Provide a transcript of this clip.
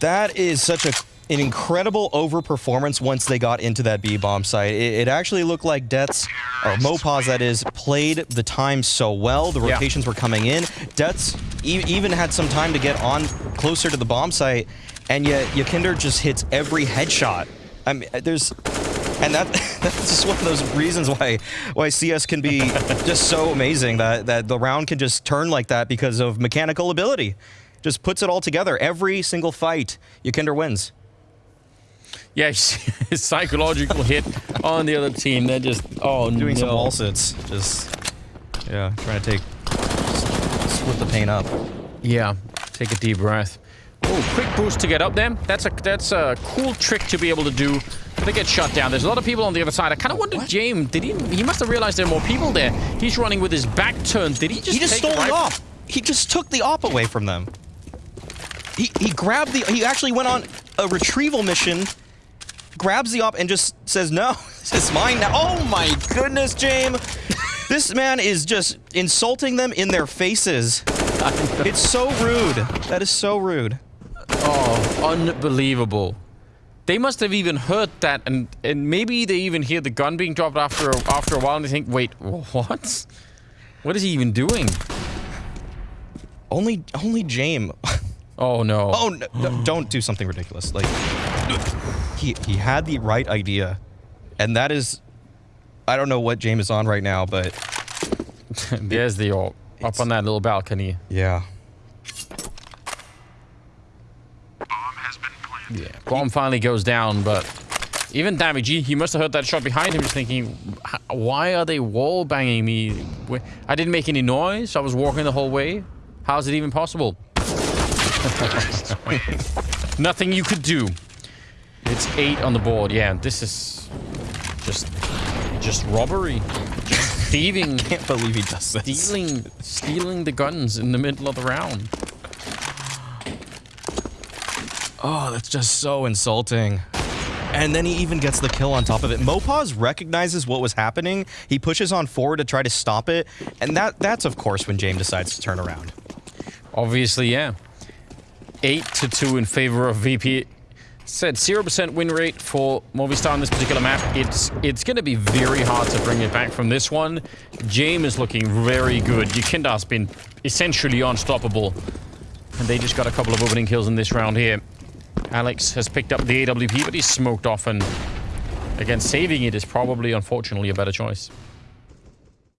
That is such a an incredible overperformance once they got into that B bomb site. It, it actually looked like Death's, or mopoz that is, played the time so well. The Yeah. rotations were coming in. Death's e even had some time to get on closer to the bomb site, and yet YEKINDAR just hits every headshot. I mean, uh, there's, and that that's just one of those reasons why why CS can be just so amazing that that the round can just turn like that because of mechanical ability. Just puts it all together. Every single fight, YEKINDAR wins. Yeah, his psychological hit on the other team. They're just oh doing no. some wall sits. Just yeah, trying to take split the pain up. Yeah, take a deep breath. Oh, quick boost to get up there. That's a that's a cool trick to be able to do. They get shut down. There's a lot of people on the other side. I kind of wonder, James, did he? He must have realized there are more people there. He's running with his back turned. Did he just? He just take stole the op. He just took the op away from them. He he grabbed the. He actually went on a retrieval mission, grabs the op, and just says, "No, this is mine now." Oh my goodness, James. This man is just insulting them in their faces. It's so rude. That is so rude. Oh, unbelievable. They must have even heard that, and and maybe they even hear the gun being dropped after a, after a while, and they think, wait, what? What is he even doing? Only only James. Oh no. Oh no, no, don't do something ridiculous. Like he he had the right idea. And that is I don't know what James is on right now, but There's the orb up on that little balcony. yeah. Yeah. Bomb finally goes down, but even damage, he, he must have heard that shot behind him, just thinking, why are they wall banging me? I didn't make any noise. I was walking the whole way. How's it even possible? Nothing you could do. It's eight on the board. Yeah, this is just just robbery, just thieving, Can't believe he does this. stealing, stealing the guns in the middle of the round. Oh, that's just so insulting. And then he even gets the kill on top of it. mopoz recognizes what was happening. He pushes on forward to try to stop it. And that that's of course when James decides to turn around. Obviously, yeah. 8 to 2 in favor of VP. Said 0% win rate for Movistar on this particular map. It's it's going to be very hard to bring it back from this one. James is looking very good. YEKINDAR's been essentially unstoppable. And they just got a couple of opening kills in this round here. Alex has picked up the AWP, but he's smoked off. And again, saving it is probably, unfortunately, a better choice.